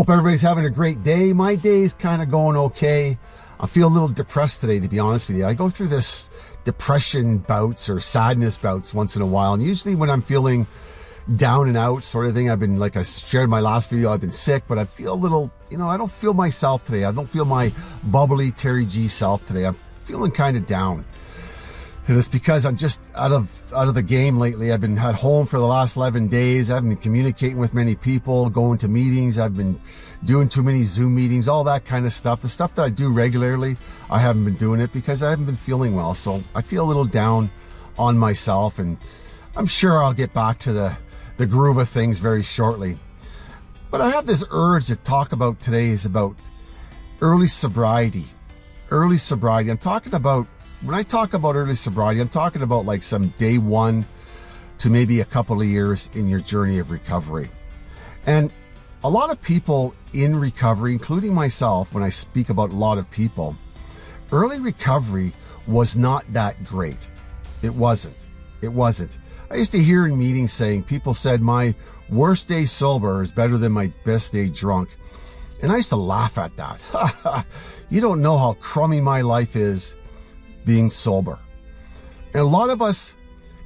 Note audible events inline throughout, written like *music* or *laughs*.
Hope everybody's having a great day. My day's kind of going okay. I feel a little depressed today, to be honest with you. I go through this depression bouts or sadness bouts once in a while. And usually when I'm feeling down and out sort of thing, I've been, like I shared my last video, I've been sick, but I feel a little, you know, I don't feel myself today. I don't feel my bubbly Terry G self today. I'm feeling kind of down. And it's because I'm just out of out of the game lately. I've been at home for the last 11 days. I haven't been communicating with many people, going to meetings. I've been doing too many Zoom meetings, all that kind of stuff. The stuff that I do regularly, I haven't been doing it because I haven't been feeling well. So I feel a little down on myself and I'm sure I'll get back to the, the groove of things very shortly. But I have this urge to talk about today is about early sobriety. Early sobriety. I'm talking about when I talk about early sobriety, I'm talking about like some day one to maybe a couple of years in your journey of recovery. And a lot of people in recovery, including myself, when I speak about a lot of people, early recovery was not that great. It wasn't. It wasn't. I used to hear in meetings saying people said my worst day sober is better than my best day drunk. And I used to laugh at that. *laughs* you don't know how crummy my life is being sober. And a lot of us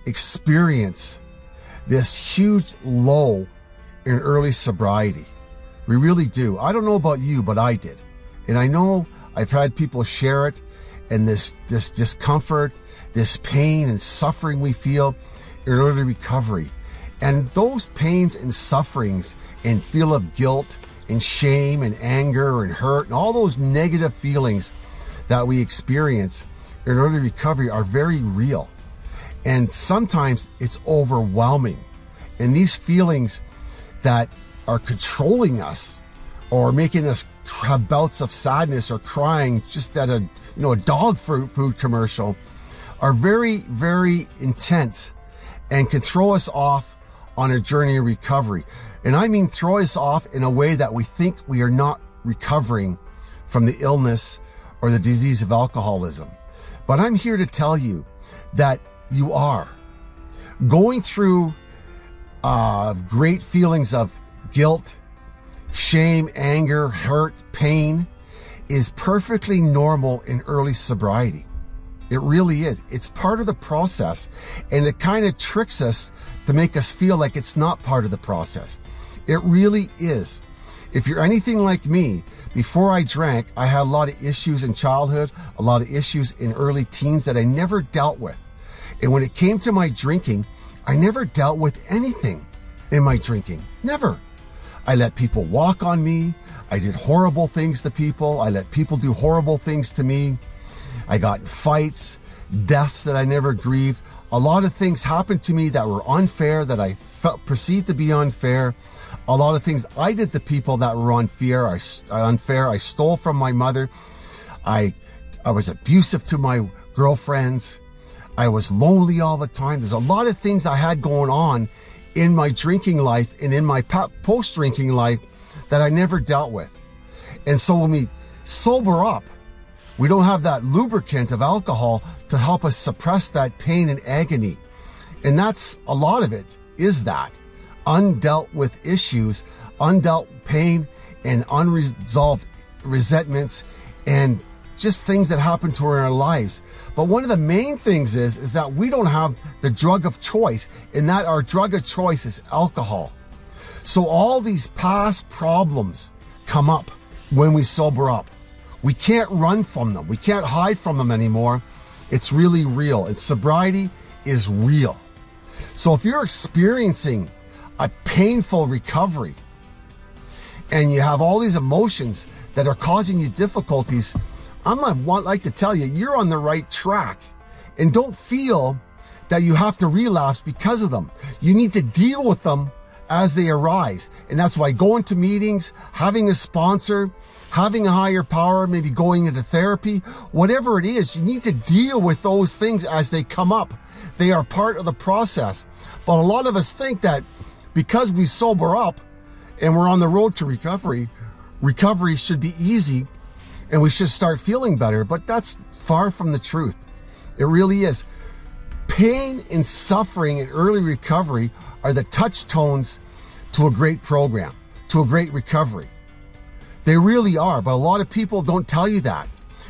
experience this huge low in early sobriety. We really do. I don't know about you, but I did. And I know I've had people share it and this, this discomfort, this pain and suffering we feel in early recovery. And those pains and sufferings and feel of guilt and shame and anger and hurt and all those negative feelings that we experience in early recovery are very real. And sometimes it's overwhelming. And these feelings that are controlling us or making us have bouts of sadness or crying just at a you know a dog food food commercial are very very intense and can throw us off on a journey of recovery and i mean throw us off in a way that we think we are not recovering from the illness or the disease of alcoholism but I'm here to tell you that you are going through uh, great feelings of guilt, shame, anger, hurt, pain is perfectly normal in early sobriety. It really is. It's part of the process and it kind of tricks us to make us feel like it's not part of the process. It really is. If you're anything like me, before I drank, I had a lot of issues in childhood, a lot of issues in early teens that I never dealt with. And when it came to my drinking, I never dealt with anything in my drinking. Never. I let people walk on me. I did horrible things to people. I let people do horrible things to me. I got fights, deaths that I never grieved. A lot of things happened to me that were unfair, that I felt perceived to be unfair a lot of things I did to people that were unfair. I unfair. I stole from my mother. I I was abusive to my girlfriends. I was lonely all the time. There's a lot of things I had going on in my drinking life and in my post drinking life that I never dealt with. And so when we sober up, we don't have that lubricant of alcohol to help us suppress that pain and agony. And that's a lot of it is that undealt with issues, undealt pain, and unresolved resentments, and just things that happen to our lives. But one of the main things is, is that we don't have the drug of choice, and that our drug of choice is alcohol. So all these past problems come up when we sober up. We can't run from them. We can't hide from them anymore. It's really real. And sobriety is real. So if you're experiencing a painful recovery and you have all these emotions that are causing you difficulties, I'm want like to tell you, you're on the right track. And don't feel that you have to relapse because of them. You need to deal with them as they arise. And that's why going to meetings, having a sponsor, having a higher power, maybe going into therapy, whatever it is, you need to deal with those things as they come up. They are part of the process. But a lot of us think that because we sober up and we're on the road to recovery, recovery should be easy and we should start feeling better, but that's far from the truth. It really is. Pain and suffering and early recovery are the touchstones to a great program, to a great recovery. They really are, but a lot of people don't tell you that.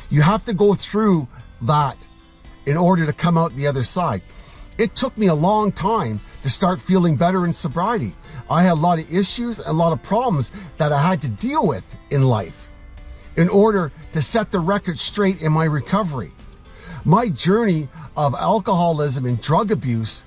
You have to go through that in order to come out the other side. It took me a long time to start feeling better in sobriety. I had a lot of issues, a lot of problems that I had to deal with in life in order to set the record straight in my recovery. My journey of alcoholism and drug abuse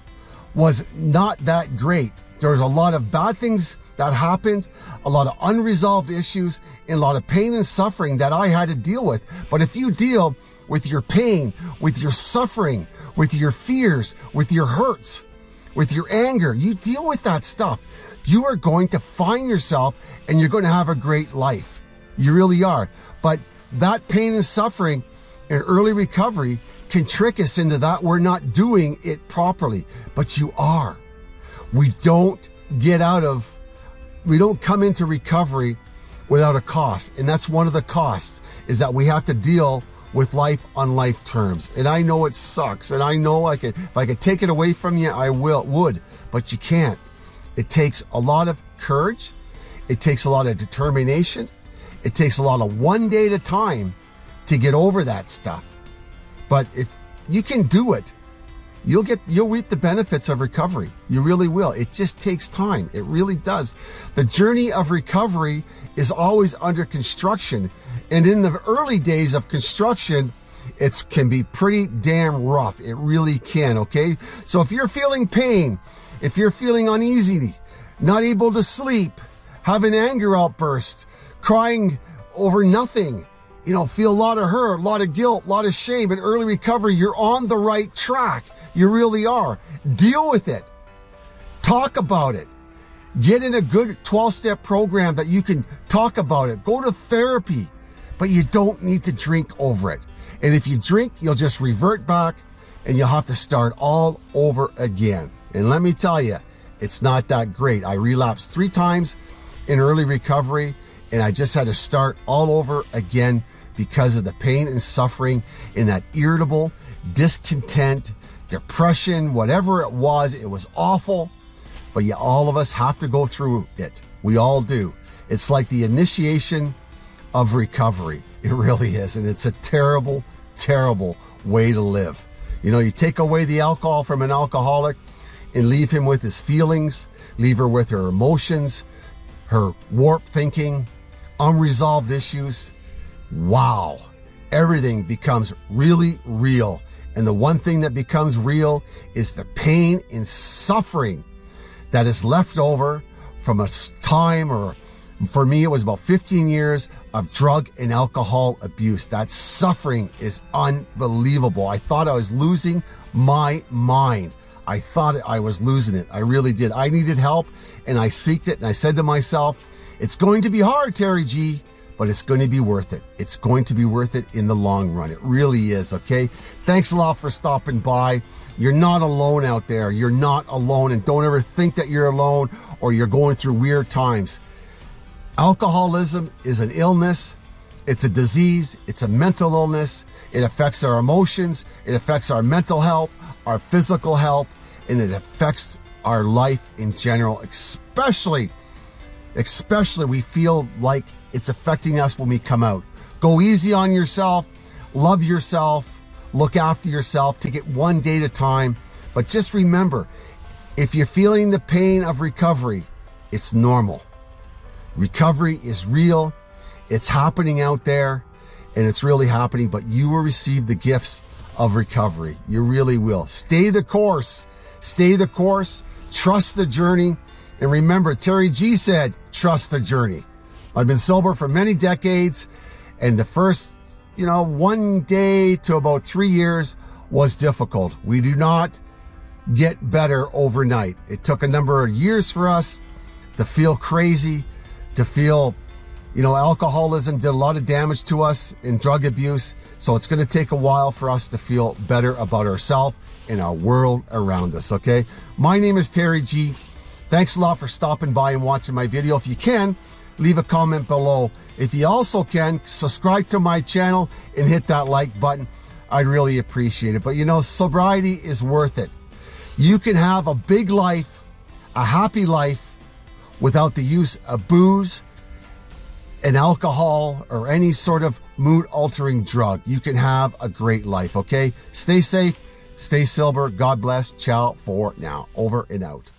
was not that great. There was a lot of bad things that happened, a lot of unresolved issues, and a lot of pain and suffering that I had to deal with. But if you deal with your pain, with your suffering, with your fears, with your hurts, with your anger, you deal with that stuff. You are going to find yourself and you're going to have a great life. You really are. But that pain and suffering and early recovery can trick us into that we're not doing it properly, but you are. We don't get out of, we don't come into recovery without a cost. And that's one of the costs is that we have to deal with life on life terms. And I know it sucks. And I know I could, if I could take it away from you, I will, would, but you can't. It takes a lot of courage. It takes a lot of determination. It takes a lot of one day at a time to get over that stuff. But if you can do it, you'll get you'll reap the benefits of recovery. You really will. It just takes time. It really does. The journey of recovery is always under construction. And in the early days of construction, it can be pretty damn rough. It really can, okay? So if you're feeling pain, if you're feeling uneasy, not able to sleep, have an anger outburst, crying over nothing, you know, feel a lot of hurt, a lot of guilt, a lot of shame, and early recovery, you're on the right track. You really are. Deal with it. Talk about it. Get in a good 12 step program that you can talk about it. Go to therapy, but you don't need to drink over it. And if you drink, you'll just revert back and you'll have to start all over again. And let me tell you, it's not that great. I relapsed three times in early recovery and I just had to start all over again because of the pain and suffering and that irritable, discontent, depression, whatever it was. It was awful, but yeah, all of us have to go through it. We all do. It's like the initiation of recovery. It really is. And it's a terrible, terrible way to live. You know, you take away the alcohol from an alcoholic and leave him with his feelings, leave her with her emotions, her warped thinking, unresolved issues, wow, everything becomes really real. And the one thing that becomes real is the pain and suffering that is left over from a time or for me, it was about 15 years of drug and alcohol abuse. That suffering is unbelievable. I thought I was losing my mind. I thought I was losing it. I really did. I needed help and I seeked it and I said to myself, it's going to be hard, Terry G, but it's going to be worth it. It's going to be worth it in the long run. It really is, okay? Thanks a lot for stopping by. You're not alone out there. You're not alone. And don't ever think that you're alone or you're going through weird times. Alcoholism is an illness. It's a disease. It's a mental illness. It affects our emotions. It affects our mental health, our physical health, and it affects our life in general, especially especially we feel like it's affecting us when we come out. Go easy on yourself, love yourself, look after yourself, take it one day at a time. But just remember, if you're feeling the pain of recovery, it's normal. Recovery is real, it's happening out there, and it's really happening, but you will receive the gifts of recovery. You really will. Stay the course. Stay the course. Trust the journey. And remember, Terry G said, trust the journey. I've been sober for many decades, and the first, you know, one day to about three years was difficult. We do not get better overnight. It took a number of years for us to feel crazy, to feel, you know, alcoholism did a lot of damage to us in drug abuse. So it's going to take a while for us to feel better about ourselves and our world around us. Okay. My name is Terry G. Thanks a lot for stopping by and watching my video. If you can, leave a comment below. If you also can, subscribe to my channel and hit that like button. I'd really appreciate it. But you know, sobriety is worth it. You can have a big life, a happy life, without the use of booze, an alcohol or any sort of mood altering drug. You can have a great life, okay? Stay safe, stay silver. God bless. Ciao for now. Over and out.